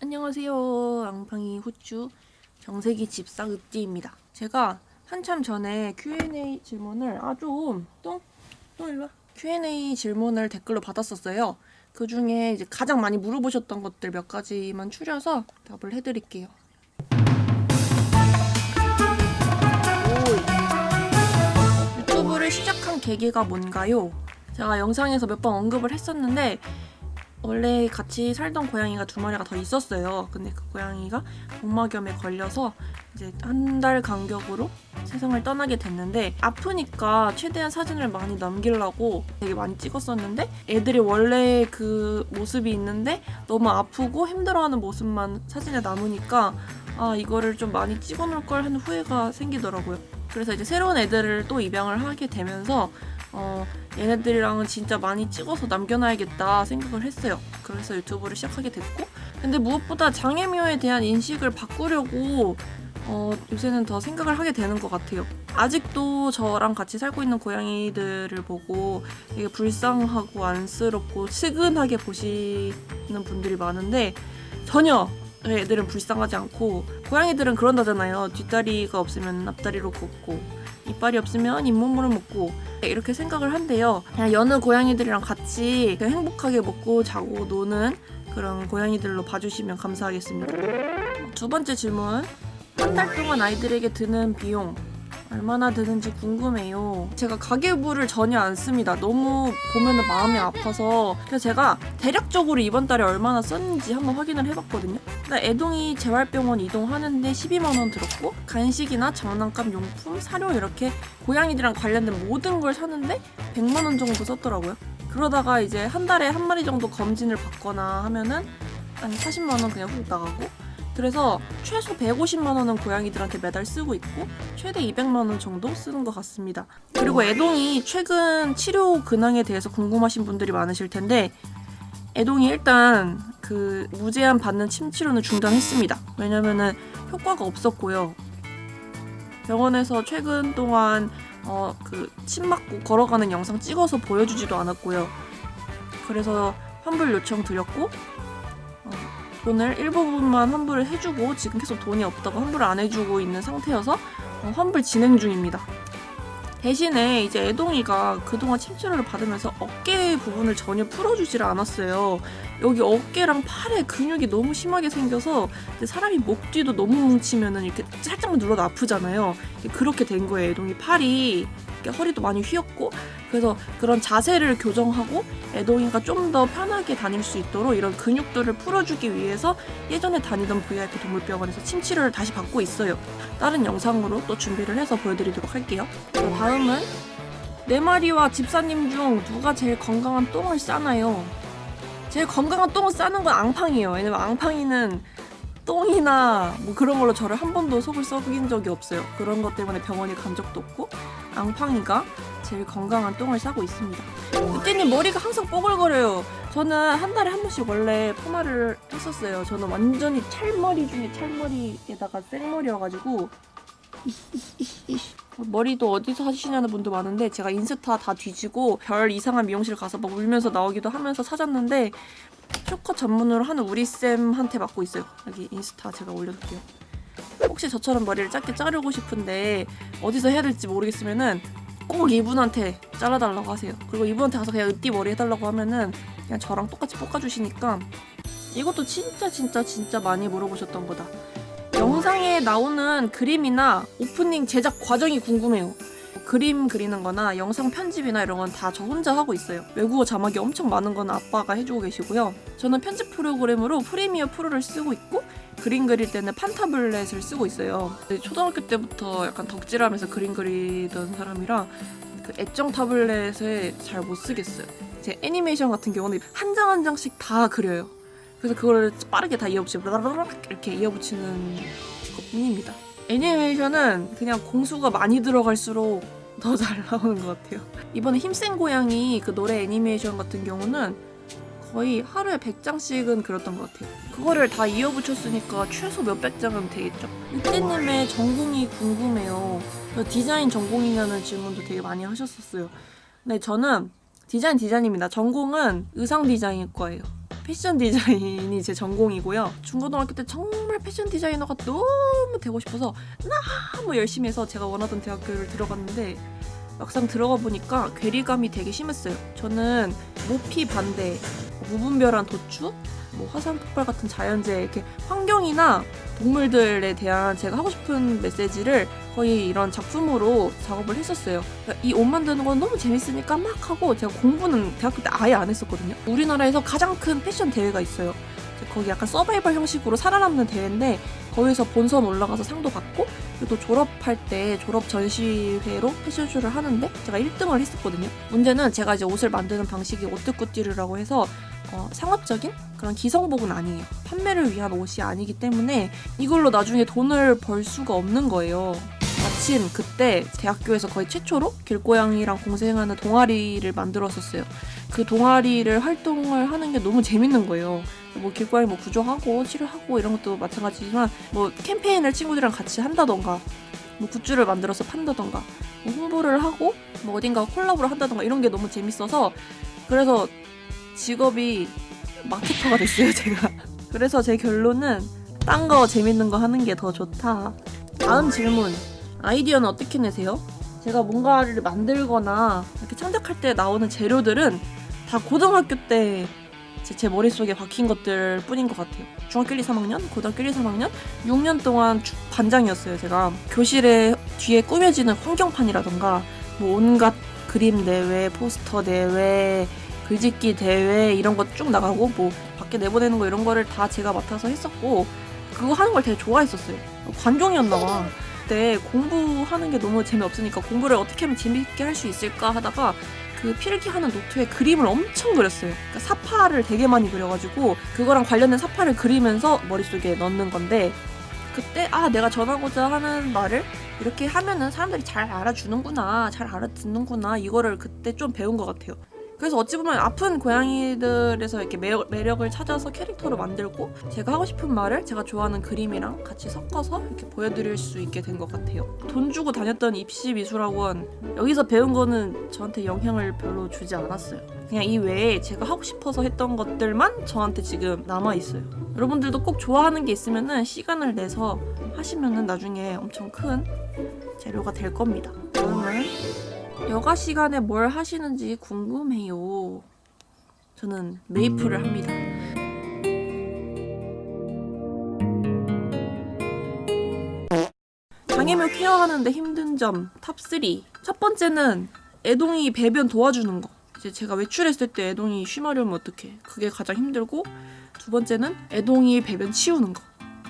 안녕하세요. 앙팡이 후추 정세기 집사 읍지입니다. 제가 한참 전에 Q&A 질문을 아주 똥, 똥 일로 와. Q&A 질문을 댓글로 받았었어요. 그 중에 이제 가장 많이 물어보셨던 것들 몇 가지만 추려서 답을 해드릴게요. 유튜브를 시작한 계기가 뭔가요? 제가 영상에서 몇 번 언급을 했었는데 원래 같이 살던 고양이가 두 마리가 더 있었어요. 근데 그 고양이가 복막염에 걸려서 이제 한 달 간격으로 세상을 떠나게 됐는데 아프니까 최대한 사진을 많이 남기려고 되게 많이 찍었었는데 애들이 원래 그 모습이 있는데 너무 아프고 힘들어하는 모습만 사진에 남으니까 아 이거를 좀 많이 찍어놓을 걸 하는 후회가 생기더라고요. 그래서 이제 새로운 애들을 또 입양을 하게 되면서 어, 얘네들이랑은 진짜 많이 찍어서 남겨놔야겠다 생각을 했어요. 그래서 유튜브를 시작하게 됐고 근데 무엇보다 장애묘에 대한 인식을 바꾸려고 어, 요새는 더 생각을 하게 되는 것 같아요. 아직도 저랑 같이 살고 있는 고양이들을 보고 되게 불쌍하고 안쓰럽고 측은하게 보시는 분들이 많은데 전혀 애들은 불쌍하지 않고 고양이들은 그런다잖아요. 뒷다리가 없으면 앞다리로 걷고 이빨이 없으면 잇몸으로 먹고 이렇게 생각을 한대요. 그냥 여느 고양이들이랑 같이 행복하게 먹고 자고 노는 그런 고양이들로 봐주시면 감사하겠습니다. 두 번째 질문. 한 달 동안 아이들에게 드는 비용 얼마나 드는지 궁금해요. 제가 가계부를 전혀 안 씁니다. 너무 보면 마음이 아파서 그래서 제가 대략적으로 이번 달에 얼마나 썼는지 한번 확인을 해봤거든요. 나 애동이 재활병원 이동하는데 12만 원 들었고 간식이나 장난감 용품, 사료 이렇게 고양이들이랑 관련된 모든 걸 사는데 100만 원 정도 썼더라고요. 그러다가 이제 한 달에 한 마리 정도 검진을 받거나 하면은 한 40만 원 그냥 훅 나가고 그래서 최소 150만 원은 고양이들한테 매달 쓰고 있고 최대 200만 원 정도 쓰는 것 같습니다. 그리고 애동이 최근 치료 근황에 대해서 궁금하신 분들이 많으실 텐데 애동이 일단 그 무제한 받는 침 치료는 중단했습니다. 왜냐면은 효과가 없었고요. 병원에서 최근 동안 어 그침 맞고 걸어가는 영상 찍어서 보여주지도 않았고요. 그래서 환불 요청 드렸고 어, 돈을 일부분만 환불을 해주고 지금 계속 돈이 없다고 환불을 안 해주고 있는 상태여서 어, 환불 진행 중입니다. 대신에 이제 애동이가 그동안 침치료를 받으면서 어깨 부분을 전혀 풀어주질 않았어요. 여기 어깨랑 팔에 근육이 너무 심하게 생겨서 사람이 목 뒤도 너무 뭉치면은 이렇게 살짝만 눌러도 아프잖아요. 그렇게 된 거예요. 애동이 팔이 허리도 많이 휘었고 그래서 그런 자세를 교정하고 애동이가 좀 더 편하게 다닐 수 있도록 이런 근육들을 풀어주기 위해서 예전에 다니던 VIP 동물병원에서 침치료를 다시 받고 있어요. 다른 영상으로 또 준비를 해서 보여드리도록 할게요. 자, 다음은 네 마리와 집사님 중 누가 제일 건강한 똥을 싸나요? 제일 건강한 똥을 싸는 건 앙팡이에요. 왜냐면 앙팡이는 똥이나 뭐 그런 걸로 저를 한 번도 속을 썩인 적이 없어요. 그런 것 때문에 병원에 간 적도 없고 앙팡이가 제일 건강한 똥을 싸고 있습니다. 그때님 머리가 항상 뽀글거려요. 저는 한 달에 한 번씩 원래 파마를 했었어요. 저는 완전히 찰머리 중에 찰머리에다가 생머리여가지고 머리도 어디서 하시냐는 분도 많은데 제가 인스타 다 뒤지고 별 이상한 미용실 가서 막 울면서 나오기도 하면서 찾았는데 쇼컷 전문으로 하는 우리 쌤한테 맡고 있어요. 여기 인스타 제가 올려둘게요. 혹시 저처럼 머리를 짧게 자르고 싶은데 어디서 해야 될지 모르겠으면은 꼭 이분한테 잘라달라고 하세요. 그리고 이분한테 가서 그냥 으띠 머리 해달라고 하면은 그냥 저랑 똑같이 볶아주시니까 이것도 진짜 진짜 진짜 많이 물어보셨던 거다. 영상에 나오는 그림이나 오프닝 제작 과정이 궁금해요. 그림 그리는 거나 영상 편집이나 이런 건 다 저 혼자 하고 있어요. 외국어 자막이 엄청 많은 건 아빠가 해주고 계시고요. 저는 편집 프로그램으로 프리미어 프로를 쓰고 있고 그림 그릴 때는 판타블렛을 쓰고 있어요. 초등학교 때부터 약간 덕질하면서 그림 그리던 사람이라 그 애정 타블렛을 잘 못 쓰겠어요. 제 애니메이션 같은 경우는 한 장 한 장씩 다 그려요. 그래서 그걸 빠르게 다 이어붙이고 이렇게 이어붙이는 것 뿐입니다. 애니메이션은 그냥 공수가 많이 들어갈수록 더 잘 나오는 것 같아요. 이번에 힘센 고양이 그 노래 애니메이션 같은 경우는 거의 하루에 100장씩은 그렸던 것 같아요. 그거를 다 이어붙였으니까 최소 몇백 장은 되겠죠. 이때님의 전공이 궁금해요. 디자인 전공이냐는 질문도 되게 많이 하셨었어요. 네, 저는 디자인 디자인입니다. 전공은 의상 디자인일 거예요. 패션 디자인이 제 전공이고요. 중고등학교 때 정말 패션 디자이너가 너무 되고 싶어서 너무 열심히 해서 제가 원하던 대학교를 들어갔는데 막상 들어가 보니까 괴리감이 되게 심했어요. 저는 모피 반대, 무분별한 도축, 뭐 화산 폭발 같은 자연재해 이렇게 환경이나 동물들에 대한 제가 하고 싶은 메시지를 거의 이런 작품으로 작업을 했었어요. 이 옷 만드는 건 너무 재밌으니까 막 하고 제가 공부는 대학교 때 아예 안 했었거든요. 우리나라에서 가장 큰 패션 대회가 있어요. 거기 약간 서바이벌 형식으로 살아남는 대회인데 거기서 본선 올라가서 상도 받고 그리고 또 졸업할 때 졸업 전시회로 패션쇼를 하는데 제가 1등을 했었거든요. 문제는 제가 이제 옷을 만드는 방식이 오뜨꾸띠르라고 해서 어, 상업적인 그런 기성복은 아니에요. 판매를 위한 옷이 아니기 때문에 이걸로 나중에 돈을 벌 수가 없는 거예요. 마침 그때 대학교에서 거의 최초로 길고양이랑 공생하는 동아리를 만들었었어요. 그 동아리를 활동을 하는 게 너무 재밌는 거예요. 뭐 길고양이 뭐 구조하고 치료하고 이런 것도 마찬가지지만 뭐 캠페인을 친구들이랑 같이 한다던가 뭐 굿즈를 만들어서 판다던가 뭐 홍보를 하고 뭐 어딘가 콜라보를 한다던가 이런 게 너무 재밌어서 그래서 직업이 마케터가 됐어요 제가. 그래서 제 결론은 딴 거 재밌는 거 하는 게 더 좋다. 다음 질문. 아이디어는 어떻게 내세요? 제가 뭔가를 만들거나 이렇게 창작할 때 나오는 재료들은 다 고등학교 때 제 머릿속에 박힌 것들 뿐인 것 같아요. 중학교 1, 2, 3학년, 고등학교 1, 2, 3학년 6년 동안 주- 반장이었어요. 제가 교실에 뒤에 꾸며지는 환경판이라던가 뭐 온갖 그림 대회, 포스터 대회, 글짓기 대회 이런 거 쭉 나가고 뭐 밖에 내보내는 거 이런 거를 다 제가 맡아서 했었고 그거 하는 걸 되게 좋아했었어요. 관종이었나 봐. 그때 공부하는 게 너무 재미없으니까 공부를 어떻게 하면 재밌게 할 수 있을까 하다가 그 필기하는 노트에 그림을 엄청 그렸어요. 그러니까 사파를 되게 많이 그려가지고 그거랑 관련된 사파를 그리면서 머릿속에 넣는 건데 그때 아 내가 전하고자 하는 말을 이렇게 하면은 사람들이 잘 알아주는구나 잘 알아듣는구나 이거를 그때 좀 배운 것 같아요. 그래서 어찌 보면 아픈 고양이들에서 이렇게 매력, 매력을 찾아서 캐릭터로 만들고 제가 하고 싶은 말을 제가 좋아하는 그림이랑 같이 섞어서 이렇게 보여드릴 수 있게 된 것 같아요. 돈 주고 다녔던 입시 미술학원 여기서 배운 거는 저한테 영향을 별로 주지 않았어요. 그냥 이 외에 제가 하고 싶어서 했던 것들만 저한테 지금 남아 있어요. 여러분들도 꼭 좋아하는 게 있으면은 시간을 내서 하시면은 나중에 엄청 큰 재료가 될 겁니다. 다음은 여가 시간에 뭘 하시는지 궁금해요. 저는 메이플을 합니다. 장애묘 care하는데 힘든 점 top 3. 첫 번째는 애동이 배변 도와주는 거. 이제 제가 외출했을 때 애동이 쉬마려면 어떡해. 그게 가장 힘들고 두 번째는 애동이 배변 치우는 거.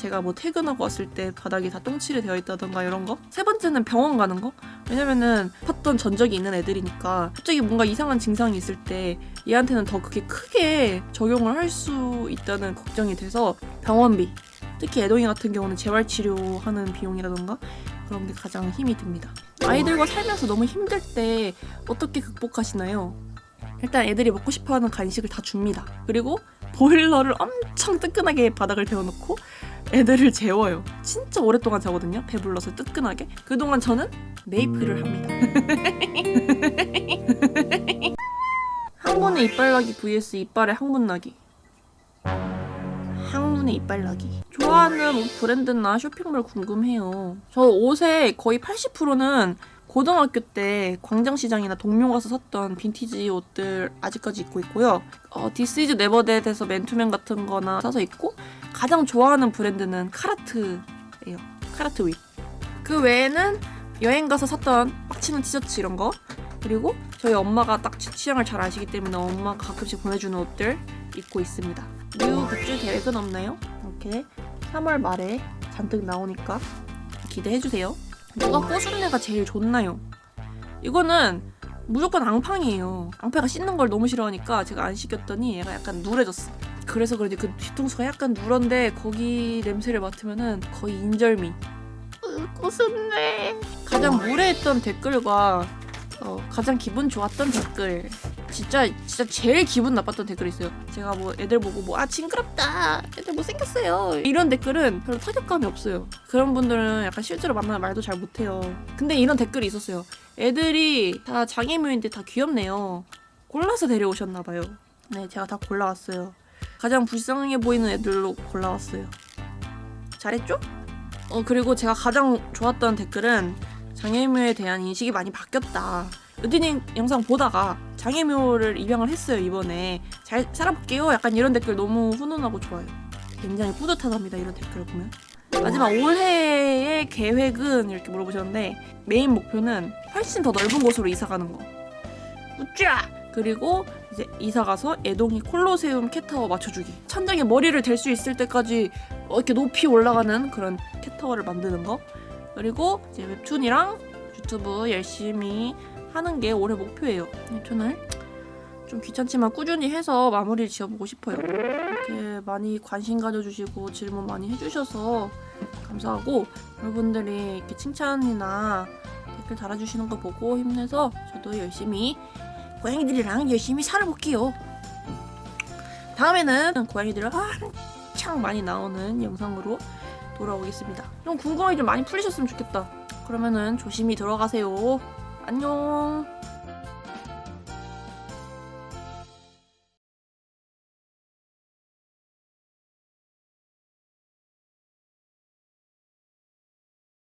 제가 뭐 퇴근하고 왔을 때 바닥이 다 똥칠이 되어 있다던가 이런 거. 세 번째는 병원 가는 거. 왜냐면은 팠던 전적이 있는 애들이니까 갑자기 뭔가 이상한 증상이 있을 때 얘한테는 더 그게 크게 적용을 할 수 있다는 걱정이 돼서 병원비. 특히 애동이 같은 경우는 재활 치료하는 비용이라던가 그런 게 가장 힘이 듭니다. 아이들과 살면서 너무 힘들 때 어떻게 극복하시나요? 일단 애들이 먹고 싶어하는 간식을 다 줍니다. 그리고 보일러를 엄청 뜨끈하게 바닥을 데워놓고 애들을 재워요. 진짜 오랫동안 자거든요. 배불러서 뜨끈하게. 그동안 저는 메이플을 합니다. 항문의 이빨 나기 vs 이빨의 항문 나기. 항문의 이빨 나기. 좋아하는 옷 브랜드나 쇼핑몰 궁금해요. 저 옷의 거의 80%는 고등학교 때 광장시장이나 동묘 가서 샀던 빈티지 옷들 아직까지 입고 있고요. 어, thisisneverthat에서 맨투맨 같은 거나 사서 입고 가장 좋아하는 브랜드는 Carhartt예요. Carhartt WIP. 그 외에는 여행 가서 샀던 빡치는 티셔츠 이런 거 그리고 저희 엄마가 딱 제 취향을 잘 아시기 때문에 엄마가 가끔씩 보내주는 옷들 입고 있습니다. new 굿즈 계획은 없나요? 이렇게 3월 말에 잔뜩 나오니까 기대해주세요. 누가 꼬순내가 제일 좋나요? 이거는 무조건 앙팡이에요. 앙패가 씻는 걸 너무 싫어하니까 제가 안 씻겼더니 얘가 약간 누래졌어. 그래서 그런지 그 뒤통수가 약간 누런데 거기 냄새를 맡으면은 거의 인절미. 으, 꼬순내. 가장 무례했던 댓글과 어, 가장 기분 좋았던 댓글. 진짜 진짜 제일 기분 나빴던 댓글이 있어요. 제가 뭐 애들 보고 뭐 아 징그럽다, 애들 못 생겼어요 이런 댓글은 별로 타격감이 없어요. 그런 분들은 약간 실제로 만나면 말도 잘 못해요. 근데 이런 댓글이 있었어요. 애들이 다 장애물인데 다 귀엽네요. 골라서 데려오셨나 봐요. 네, 제가 다 골라왔어요. 가장 불쌍해 보이는 애들로 골라왔어요. 잘했죠? 어 그리고 제가 가장 좋았던 댓글은 장애묘에 대한 인식이 많이 바뀌었다. 으디님 영상 보다가 장애묘를 입양을 했어요 이번에 잘 살아볼게요. 약간 이런 댓글 너무 훈훈하고 좋아요. 굉장히 뿌듯하답니다 이런 댓글을 보면. 마지막 올해의 계획은 이렇게 물어보셨는데 메인 목표는 훨씬 더 넓은 곳으로 이사 가는 거. 우짜! 그리고 이제 이사 가서 애동이 콜로세움 캣타워 맞춰주기. 천장에 머리를 댈 수 있을 때까지 어, 이렇게 높이 올라가는 그런 cat tower를 만드는 거. 그리고 이제 웹툰이랑 유튜브 열심히 하는 게 올해 목표예요. 웹툰을 좀 귀찮지만 꾸준히 해서 마무리를 지어보고 싶어요. 이렇게 많이 관심 가져주시고 질문 많이 해주셔서 감사하고 여러분들이 이렇게 칭찬이나 댓글 달아주시는 거 보고 힘내서 저도 열심히 고양이들이랑 열심히 살아볼게요. 다음에는 고양이들을 한창 많이 나오는 영상으로 돌아오겠습니다. 좀 궁금하게 좀 많이 풀리셨으면 좋겠다. 그러면은 조심히 들어가세요. 안녕.